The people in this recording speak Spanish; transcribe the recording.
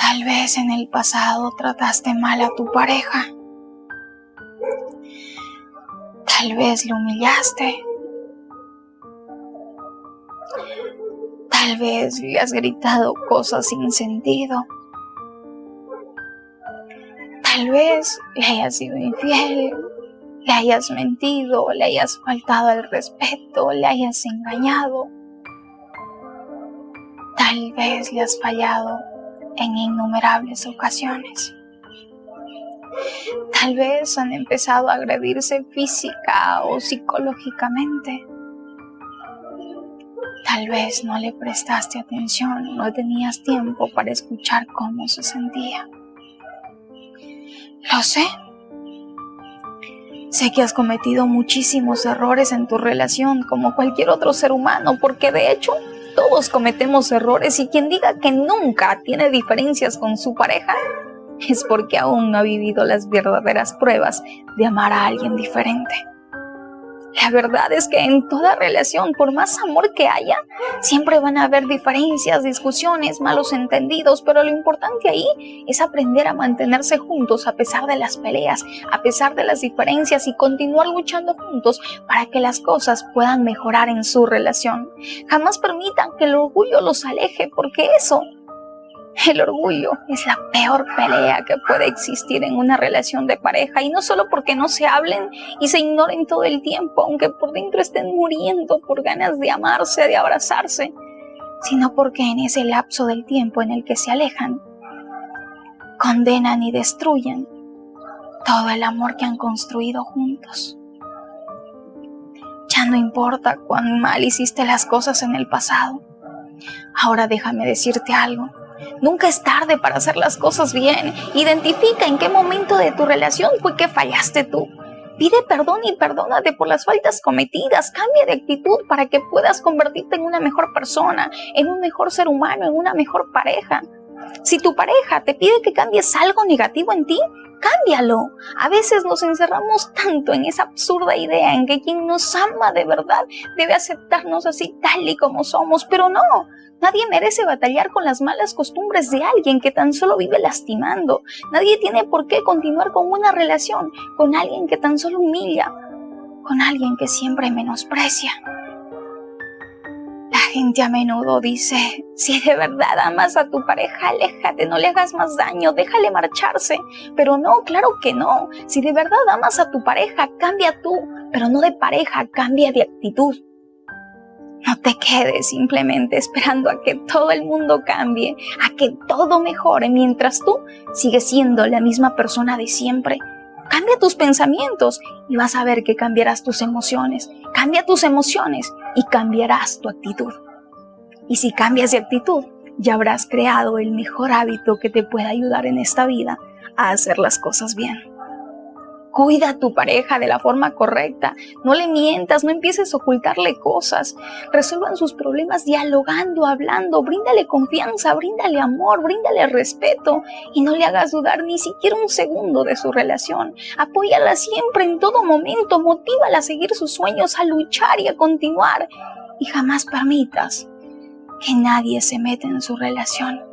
Tal vez en el pasado trataste mal a tu pareja. Tal vez lo humillaste. Tal vez le has gritado cosas sin sentido. Tal vez le hayas sido infiel, le hayas mentido, le hayas faltado al respeto, le hayas engañado. Tal vez le has fallado en innumerables ocasiones. Tal vez han empezado a agredirse física o psicológicamente. Tal vez no le prestaste atención, no tenías tiempo para escuchar cómo se sentía. Lo sé. Sé que has cometido muchísimos errores en tu relación como cualquier otro ser humano, porque de hecho todos cometemos errores y quien diga que nunca tiene diferencias con su pareja es porque aún no ha vivido las verdaderas pruebas de amar a alguien diferente. La verdad es que en toda relación, por más amor que haya, siempre van a haber diferencias, discusiones, malos entendidos, pero lo importante ahí es aprender a mantenerse juntos a pesar de las peleas, a pesar de las diferencias y continuar luchando juntos para que las cosas puedan mejorar en su relación. Jamás permitan que el orgullo los aleje porque eso el orgullo es la peor pelea que puede existir en una relación de pareja y no solo porque no se hablen y se ignoren todo el tiempo, aunque por dentro estén muriendo por ganas de amarse, de abrazarse, sino porque en ese lapso del tiempo en el que se alejan, condenan y destruyen todo el amor que han construido juntos. Ya no importa cuán mal hiciste las cosas en el pasado. Ahora déjame decirte algo. Nunca es tarde para hacer las cosas bien. Identifica en qué momento de tu relación fue que fallaste tú. Pide perdón y perdónate por las faltas cometidas. Cambia de actitud para que puedas convertirte en una mejor persona, en un mejor ser humano, en una mejor pareja. Si tu pareja te pide que cambies algo negativo en ti, cámbialo. A veces nos encerramos tanto en esa absurda idea en que quien nos ama de verdad debe aceptarnos así tal y como somos, pero no. Nadie merece batallar con las malas costumbres de alguien que tan solo vive lastimando. Nadie tiene por qué continuar con una relación con alguien que tan solo humilla, con alguien que siempre menosprecia. Gente a menudo dice, si de verdad amas a tu pareja, aléjate, no le hagas más daño, déjale marcharse. Pero no, claro que no. Si de verdad amas a tu pareja, cambia tú, pero no de pareja, cambia de actitud. No te quedes simplemente esperando a que todo el mundo cambie, a que todo mejore, mientras tú sigues siendo la misma persona de siempre. Cambia tus pensamientos y vas a ver que cambiarás tus emociones. Cambia tus emociones y cambiarás tu actitud. Y si cambias de actitud, ya habrás creado el mejor hábito que te pueda ayudar en esta vida a hacer las cosas bien. Cuida a tu pareja de la forma correcta. No le mientas, no empieces a ocultarle cosas. Resuelvan sus problemas dialogando, hablando. Bríndale confianza, bríndale amor, bríndale respeto. Y no le hagas dudar ni siquiera un segundo de su relación. Apóyala siempre, en todo momento. Motívala a seguir sus sueños, a luchar y a continuar. Y jamás permitas que nadie se meta en su relación.